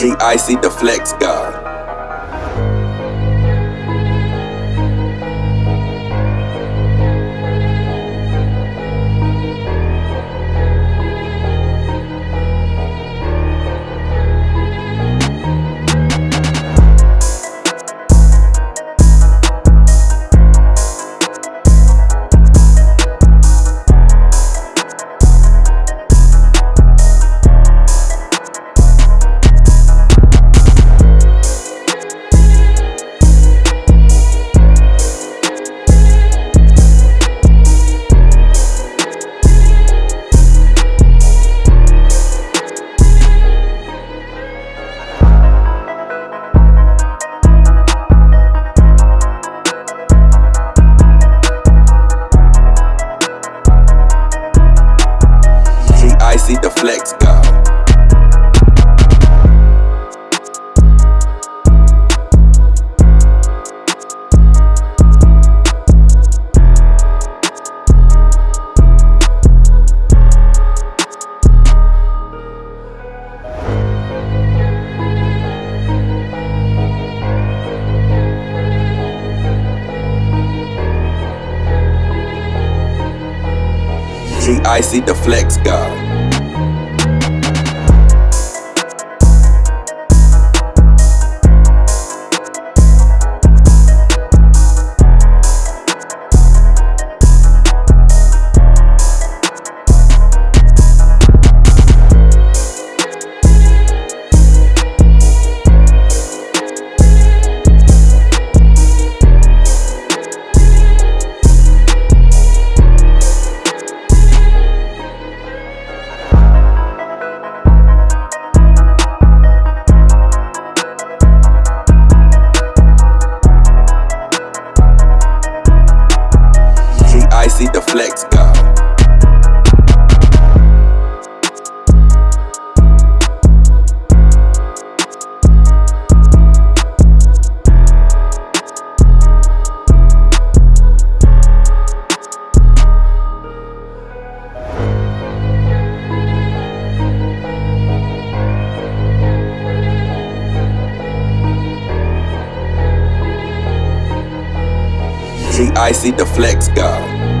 GIC the Flex God. Flex God. GIC the Flex God. G-I-C, the flex god.